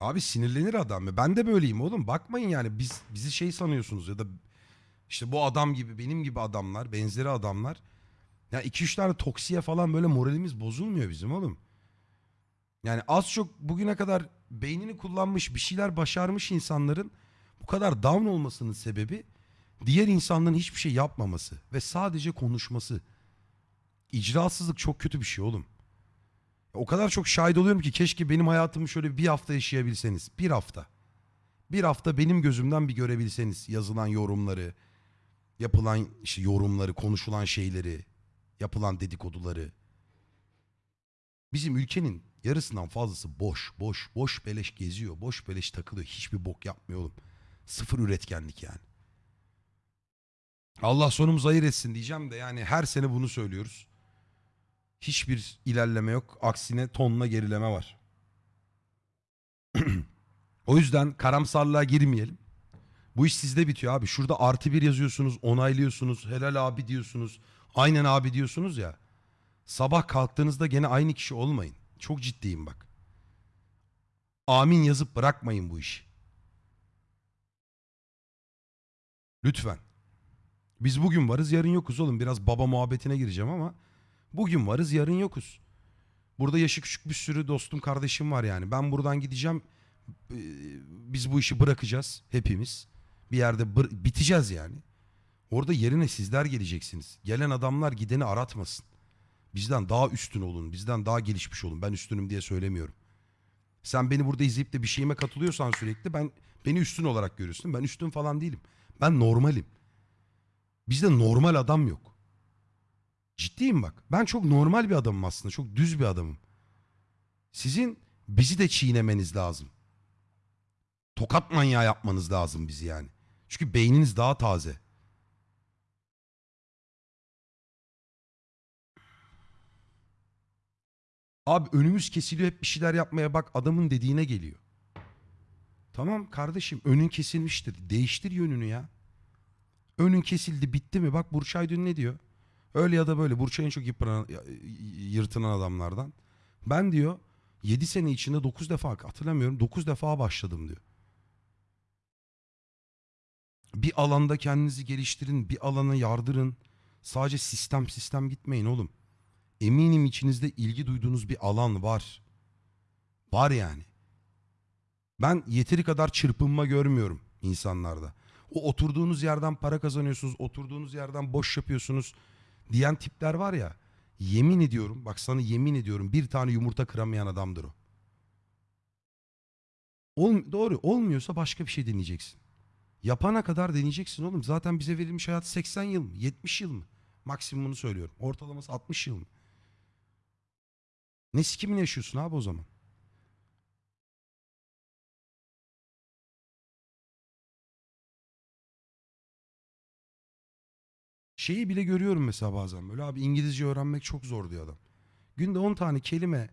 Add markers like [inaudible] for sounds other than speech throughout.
Abi sinirlenir adam ya. Ben de böyleyim oğlum. Bakmayın yani biz bizi şey sanıyorsunuz ya da işte bu adam gibi benim gibi adamlar, benzeri adamlar. Ya iki üç tane toksiye falan böyle moralimiz bozulmuyor bizim oğlum. Yani az çok bugüne kadar beynini kullanmış bir şeyler başarmış insanların bu kadar down olmasının sebebi diğer insanların hiçbir şey yapmaması ve sadece konuşması. İcrasızlık çok kötü bir şey oğlum. O kadar çok şahit oluyorum ki keşke benim hayatımı şöyle bir hafta yaşayabilseniz. Bir hafta. Bir hafta benim gözümden bir görebilseniz yazılan yorumları, yapılan işte yorumları, konuşulan şeyleri, yapılan dedikoduları. Bizim ülkenin yarısından fazlası boş, boş, boş beleş geziyor, boş beleş takılıyor. Hiçbir bok yapmıyor oğlum. Sıfır üretkenlik yani. Allah sonumuzu hayır etsin diyeceğim de yani her sene bunu söylüyoruz. Hiçbir ilerleme yok. Aksine tonla gerileme var. [clears throat] o yüzden karamsarlığa girmeyelim. Bu iş sizde bitiyor abi. Şurada artı bir yazıyorsunuz, onaylıyorsunuz, helal abi diyorsunuz, aynen abi diyorsunuz ya. Sabah kalktığınızda gene aynı kişi olmayın. Çok ciddiyim bak. Amin yazıp bırakmayın bu işi. Lütfen. Biz bugün varız yarın yokuz oğlum. Biraz baba muhabbetine gireceğim ama bugün varız yarın yokuz. Burada yaşı küçük bir sürü dostum kardeşim var yani. Ben buradan gideceğim. Ee, Biz bu işi bırakacağız hepimiz. Bir yerde biteceğiz yani. Orada yerine sizler geleceksiniz. Gelen adamlar gideni aratmasın. Bizden daha üstün olun. Bizden daha gelişmiş olun. Ben üstünüm diye söylemiyorum. Sen beni burada izleyip de bir şeyime katılıyorsan sürekli ben beni üstün olarak görüyorsun. Ben üstün falan değilim. Ben normalim. Bizde normal adam yok. Ciddiyim bak. Ben çok normal bir adamım aslında. Çok düz bir adamım. Sizin bizi de çiğnemeniz lazım. Tokat manyağı yapmanız lazım bizi yani. Çünkü beyniniz daha taze. Abi önümüz kesiliyor hep bir şeyler yapmaya bak adamın dediğine geliyor. Tamam kardeşim önün kesilmiştir. Değiştir yönünü ya. Önün kesildi bitti mi? Bak Burçay dün ne diyor? Öyle ya da böyle Burçay en çok yıpranan, yırtınan adamlardan. Ben diyor 7 sene içinde 9 defa hatırlamıyorum 9 defa başladım diyor. Bir alanda kendinizi geliştirin, bir alana yardırın. Sadece sistem sistem gitmeyin oğlum. Eminim içinizde ilgi duyduğunuz bir alan var. Var yani. Ben yeteri kadar çırpınma görmüyorum insanlarda. O oturduğunuz yerden para kazanıyorsunuz, oturduğunuz yerden boş yapıyorsunuz diyen tipler var ya. Yemin ediyorum, bak sana yemin ediyorum bir tane yumurta kıramayan adamdır o. Ol, doğru olmuyorsa başka bir şey deneyeceksin. Yapana kadar deneyeceksin oğlum. Zaten bize verilmiş hayat 80 yıl mı? 70 yıl mı? Maksimumunu söylüyorum. Ortalaması 60 yıl mı? Ne sikimini yaşıyorsun abi o zaman? Şeyi bile görüyorum mesela bazen böyle abi İngilizce öğrenmek çok zor diyor adam. Günde 10 tane kelime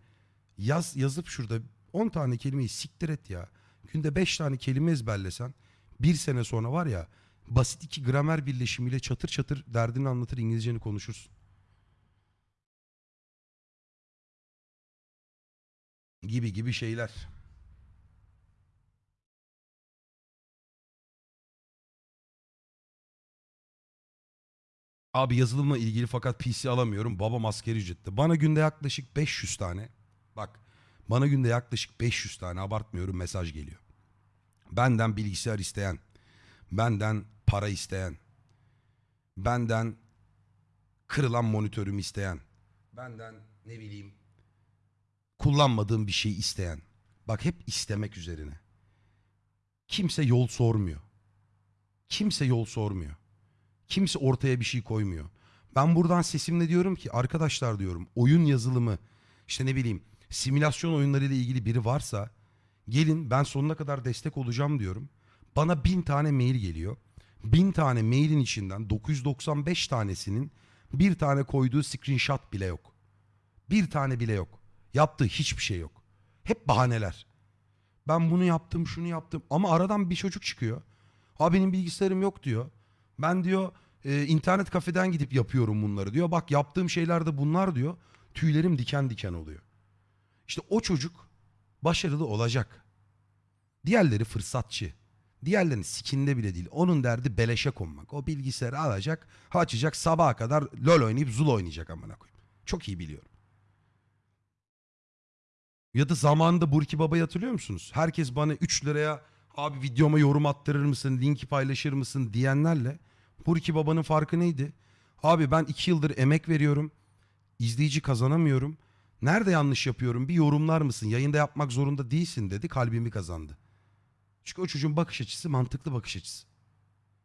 yaz yazıp şurada 10 tane kelimeyi siktir et ya. Günde 5 tane kelime ezberlesen bir sene sonra var ya basit iki gramer birleşimiyle çatır çatır derdini anlatır İngilizceni konuşursun. Gibi gibi şeyler. Abi yazılımla ilgili fakat PC alamıyorum. Babam askeri ücrette. Bana günde yaklaşık 500 tane. Bak bana günde yaklaşık 500 tane abartmıyorum mesaj geliyor. Benden bilgisayar isteyen. Benden para isteyen. Benden kırılan monitörümü isteyen. Benden ne bileyim kullanmadığım bir şey isteyen. Bak hep istemek üzerine. Kimse yol sormuyor. Kimse yol sormuyor. Kimse ortaya bir şey koymuyor. Ben buradan sesimle diyorum ki arkadaşlar diyorum oyun yazılımı işte ne bileyim simülasyon oyunları ile ilgili biri varsa gelin ben sonuna kadar destek olacağım diyorum. Bana bin tane mail geliyor. Bin tane mailin içinden 995 tanesinin bir tane koyduğu screenshot bile yok. Bir tane bile yok. Yaptığı hiçbir şey yok. Hep bahaneler. Ben bunu yaptım, şunu yaptım. Ama aradan bir çocuk çıkıyor. Ha benim bilgisayarım yok diyor. Ben diyor e, internet kafeden gidip yapıyorum bunları diyor. Bak yaptığım şeyler de bunlar diyor. Tüylerim diken diken oluyor. İşte o çocuk başarılı olacak. Diğerleri fırsatçı. Diğerlerinin sikinde bile değil. Onun derdi beleşe konmak. O bilgisayarı alacak, açacak sabaha kadar LoL oynayıp Zul oynayacak amına koyayım. Çok iyi biliyorum. Ya da zamanında Burki Baba'yı hatırlıyor musunuz? Herkes bana 3 liraya abi videoma yorum attırır mısın, linki paylaşır mısın diyenlerle Burki Baba'nın farkı neydi? Abi ben 2 yıldır emek veriyorum. izleyici kazanamıyorum. Nerede yanlış yapıyorum bir yorumlar mısın? Yayında yapmak zorunda değilsin dedi. Kalbimi kazandı. Çünkü o çocuğun bakış açısı mantıklı bakış açısı.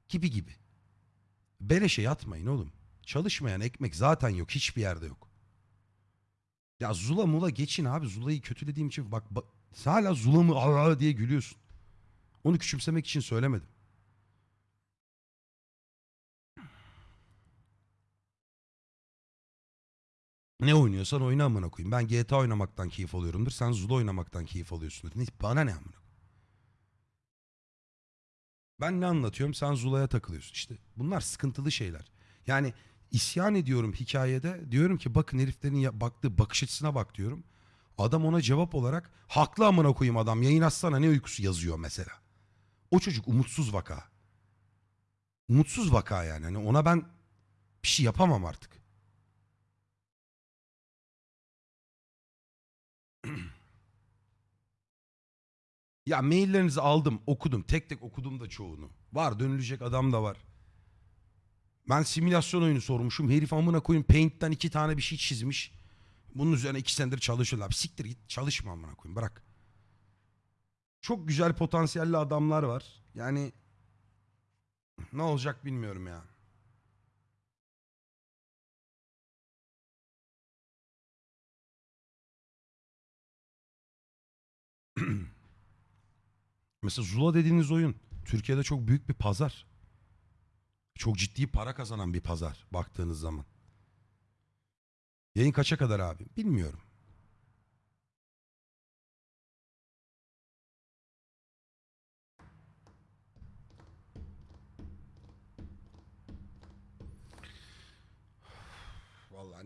Gibi gibi. Beleşe yatmayın oğlum. Çalışmayan ekmek zaten yok. Hiçbir yerde yok. Ya Zula mula geçin abi. Zula'yı kötülediğim için bak, bak hala Zula mı aa diye gülüyorsun. Onu küçümsemek için söylemedim. Ne oynuyorsan oyna amına koyayım. Ben GTA oynamaktan keyif alıyorumdur. Sen Zula oynamaktan keyif alıyorsundur. Ne, bana ne amına Ben ne anlatıyorum? Sen Zula'ya takılıyorsun. İşte bunlar sıkıntılı şeyler. Yani isyan ediyorum hikayede. Diyorum ki bakın heriflerin baktığı bakış açısına bak diyorum. Adam ona cevap olarak haklı amına koyayım adam. Yayın açsana ne uykusu yazıyor mesela. O çocuk umutsuz vaka. Umutsuz vaka yani. Hani ona ben bir şey yapamam artık. [clears throat] Ya maillerinizi aldım, okudum. Tek tek okudum da çoğunu. Var dönülecek adam da var. Ben simülasyon oyunu sormuşum. Herif amına koyayım Paint'ten iki tane bir şey çizmiş. Bunun üzerine iki senedir çalışıyorlar. Siktir git çalışma amına koyayım bırak. Çok güzel potansiyelli adamlar var. Yani ne olacak bilmiyorum ya. [clears throat] Mesela Zula dediğiniz oyun Türkiye'de çok büyük bir pazar. Çok ciddi para kazanan bir pazar baktığınız zaman. Yayın kaça kadar abi? Bilmiyorum.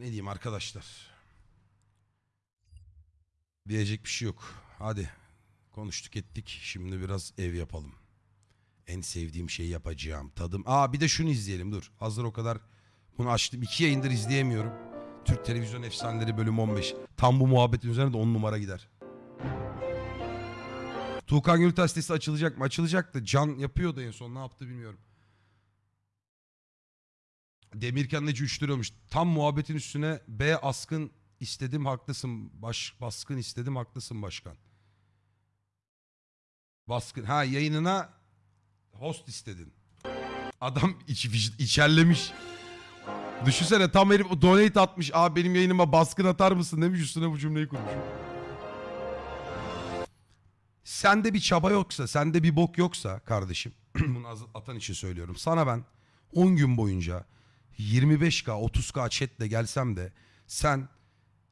Ne diyeyim arkadaşlar. Diyecek bir şey yok. Hadi konuştuk ettik. Şimdi biraz ev yapalım. En sevdiğim şeyi yapacağım. Tadım. Aa bir de şunu izleyelim dur. Hazır o kadar bunu açtım. iki yayındır izleyemiyorum. Türk Televizyon Efsaneleri bölüm 15. Tam bu muhabbetin üzerine de 10 numara gider. Tuğkan Gültaş sitesi açılacak mı? Açılacaktı. Can yapıyordu en son. Ne yaptı bilmiyorum. Demirkan Neci 3 liramış. Tam muhabbetin üstüne B askın istedim haklısın. Baş, baskın istedim haklısın başkan. Baskın. Ha yayınına host istedin. Adam iç, içerlemiş. Düşünsene tam herif donate atmış. Abi benim yayınıma baskın atar mısın demiş üstüne bu cümleyi kurmuş. Sende bir çaba yoksa, sende bir bok yoksa kardeşim. [clears throat] bunu atan için söylüyorum. Sana ben 10 gün boyunca 25k 30k chatle gelsem de sen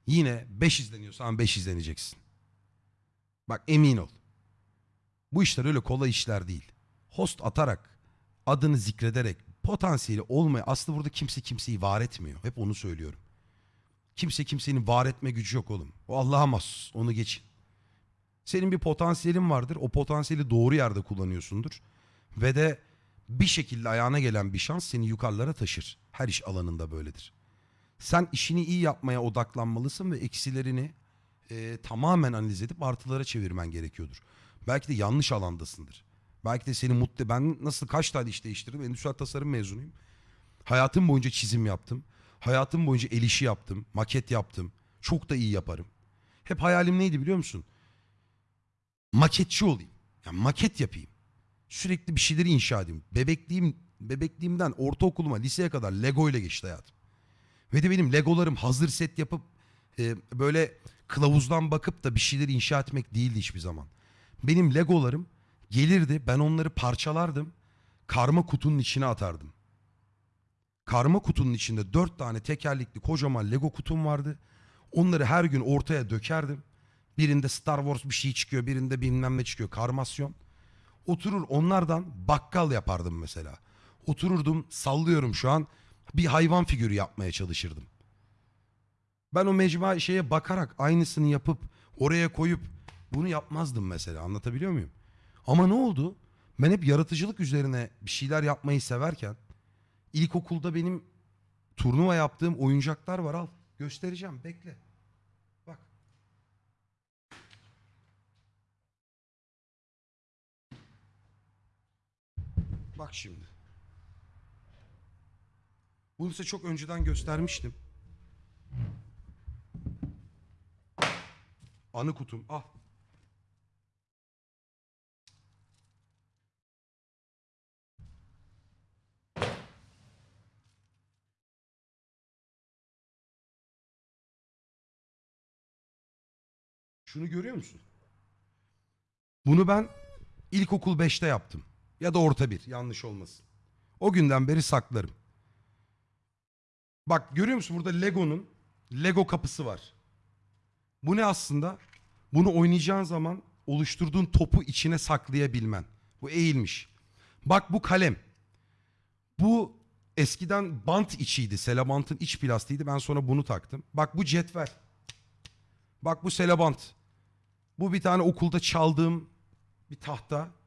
yine 5 izleniyorsan 5 izleneceksin. Bak emin ol. Bu işler öyle kolay işler değil. Host atarak, adını zikrederek, potansiyeli olmaya aslında burada kimse kimseyi var etmiyor. Hep onu söylüyorum. Kimse kimsenin var etme gücü yok oğlum. O Allah'a mahsus. Onu geçin. Senin bir potansiyelin vardır. O potansiyeli doğru yerde kullanıyorsundur. Ve de bir şekilde ayağına gelen bir şans seni yukarılara taşır. Her iş alanında böyledir. Sen işini iyi yapmaya odaklanmalısın ve eksilerini e, tamamen analiz edip artılara çevirmen gerekiyordur. Belki de yanlış alandasındır. Belki de seni mutlu... Ben nasıl kaç tane iş değiştirdim? Endüstriyel tasarım mezunuyum. Hayatım boyunca çizim yaptım. Hayatım boyunca el işi yaptım. Maket yaptım. Çok da iyi yaparım. Hep hayalim neydi biliyor musun? Maketçi olayım. Yani maket yapayım. Sürekli bir şeyleri inşa edeyim. Bebekliğim, bebekliğimden ortaokuluma, liseye kadar Lego ile geçti hayatım. Ve de benim Legolarım hazır set yapıp e, böyle kılavuzdan bakıp da bir şeyleri inşa etmek değildi hiçbir zaman. Benim Legolarım gelirdi ben onları parçalardım. Karma kutunun içine atardım. Karma kutunun içinde dört tane tekerlekli kocaman Lego kutum vardı. Onları her gün ortaya dökerdim. Birinde Star Wars bir şey çıkıyor, birinde bilmem ne çıkıyor. Karmasyon. Oturur onlardan bakkal yapardım mesela. Otururdum, sallıyorum şu an. Bir hayvan figürü yapmaya çalışırdım. Ben o mecmua şeye bakarak aynısını yapıp oraya koyup bunu yapmazdım mesela. Anlatabiliyor muyum? Ama ne oldu? Ben hep yaratıcılık üzerine bir şeyler yapmayı severken ilkokulda benim turnuva yaptığım oyuncaklar var al. Göstereceğim bekle. Bak. Bak şimdi. Bunu size çok önceden göstermiştim. Anı kutum. Al. Şunu görüyor musun? Bunu ben ilkokul 5'te yaptım. Ya da orta bir yanlış olmasın. O günden beri saklarım. Bak görüyor musun burada Lego'nun Lego kapısı var. Bu ne aslında? Bunu oynayacağın zaman oluşturduğun topu içine saklayabilmen. Bu eğilmiş. Bak bu kalem. Bu eskiden bant içiydi. Selabant'ın iç plastiğiydi. Ben sonra bunu taktım. Bak bu cetvel. Bak bu selabant. Bu bir tane okulda çaldığım bir tahta.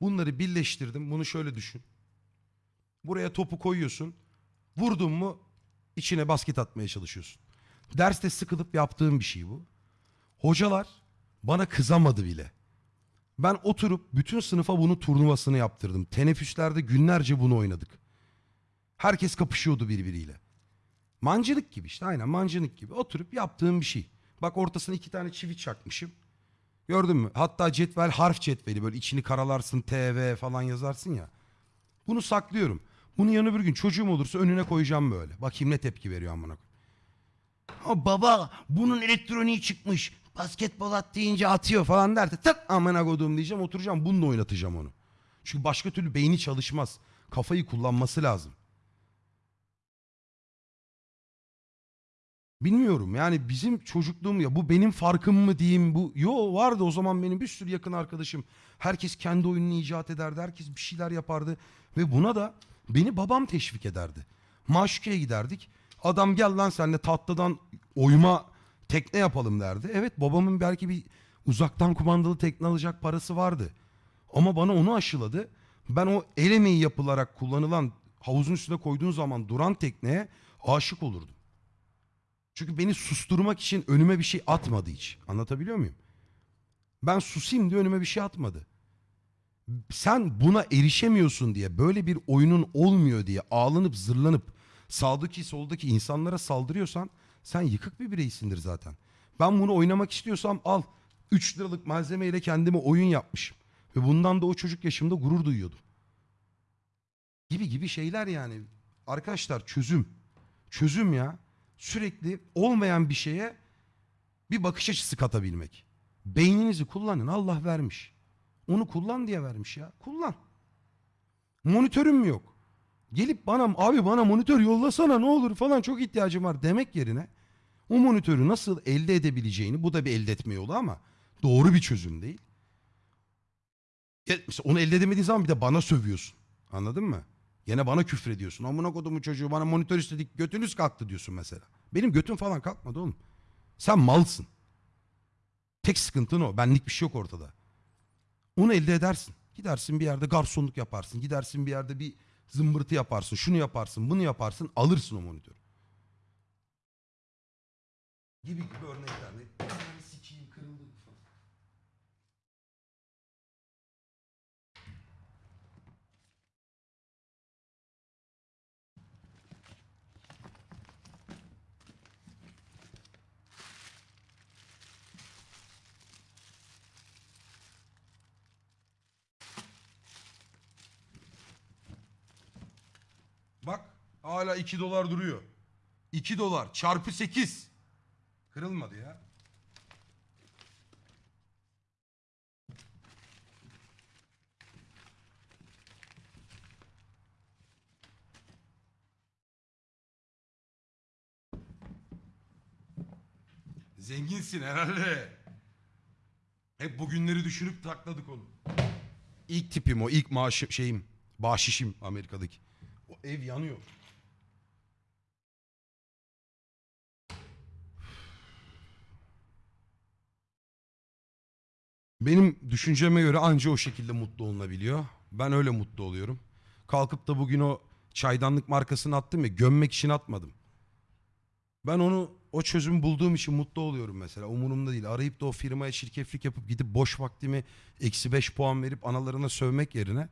Bunları birleştirdim. Bunu şöyle düşün. Buraya topu koyuyorsun. Vurdun mu içine basket atmaya çalışıyorsun. Derste sıkılıp yaptığım bir şey bu. Hocalar bana kızamadı bile. Ben oturup bütün sınıfa bunu turnuvasını yaptırdım. Teneffüslerde günlerce bunu oynadık. Herkes kapışıyordu birbiriyle. Mancınık gibi işte aynen mancınık gibi. Oturup yaptığım bir şey. Bak ortasına iki tane çivi çakmışım. Gördün mü? Hatta cetvel harf cetveli böyle içini karalarsın TV falan yazarsın ya. Bunu saklıyorum. Bunu yarın öbür gün çocuğum olursa önüne koyacağım böyle. Bakayım ne tepki veriyor amına koyayım. "Ha baba bunun elektroniği çıkmış. Basketbol at deyince atıyor falan derse tık amına koduğum diyeceğim oturacağım bununla oynatacağım onu. Çünkü başka türlü beyni çalışmaz. Kafayı kullanması lazım. Bilmiyorum yani bizim çocukluğum ya bu benim farkım mı diyeyim bu yo vardı o zaman benim bir sürü yakın arkadaşım. Herkes kendi oyununu icat ederdi herkes bir şeyler yapardı ve buna da beni babam teşvik ederdi. Maşukeye giderdik adam gel lan senle tatlıdan oyma tekne yapalım derdi. Evet babamın belki bir uzaktan kumandalı tekne alacak parası vardı ama bana onu aşıladı. Ben o el emeği yapılarak kullanılan havuzun üstüne koyduğun zaman duran tekneye aşık olurdum. Çünkü beni susturmak için önüme bir şey atmadı hiç. Anlatabiliyor muyum? Ben susayım diye önüme bir şey atmadı. Sen buna erişemiyorsun diye böyle bir oyunun olmuyor diye ağlanıp zırlanıp sağdaki soldaki insanlara saldırıyorsan sen yıkık bir bireysindir zaten. Ben bunu oynamak istiyorsam al 3 liralık malzemeyle kendime oyun yapmışım. Ve bundan da o çocuk yaşımda gurur duyuyordum. Gibi gibi şeyler yani. Arkadaşlar çözüm. Çözüm ya sürekli olmayan bir şeye bir bakış açısı katabilmek. Beyninizi kullanın Allah vermiş. Onu kullan diye vermiş ya. Kullan. Monitörüm yok? Gelip bana abi bana monitör yollasana ne olur falan çok ihtiyacım var demek yerine o monitörü nasıl elde edebileceğini bu da bir elde etme yolu ama doğru bir çözüm değil. Ya onu elde edemediğin zaman bir de bana sövüyorsun. Anladın mı? Yine bana küfür ediyorsun. Amına kodumu çocuğu bana monitör istedik götünüz kalktı diyorsun mesela. Benim götüm falan kalkmadı oğlum. Sen malsın. Tek sıkıntın o. Benlik bir şey yok ortada. Onu elde edersin. Gidersin bir yerde garsonluk yaparsın. Gidersin bir yerde bir zımbırtı yaparsın. Şunu yaparsın, bunu yaparsın. Alırsın o monitörü. Gibi gibi örnekler. Ne? Sikiyim kırıldı. Bak hala 2 dolar duruyor. 2 dolar çarpı 8. Kırılmadı ya. Zenginsin herhalde. Hep bugünleri düşünüp takladık onu. İlk tipim o, ilk maaşım şeyim, bahşişim Amerika'daki. O ev yanıyor. Benim düşünceme göre anca o şekilde mutlu olunabiliyor. Ben öyle mutlu oluyorum. Kalkıp da bugün o çaydanlık markasını attım ya gömmek için atmadım. Ben onu o çözümü bulduğum için mutlu oluyorum mesela. Umurumda değil. Arayıp da o firmaya şirketlik yapıp gidip boş vaktimi eksi beş puan verip analarına sövmek yerine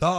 daha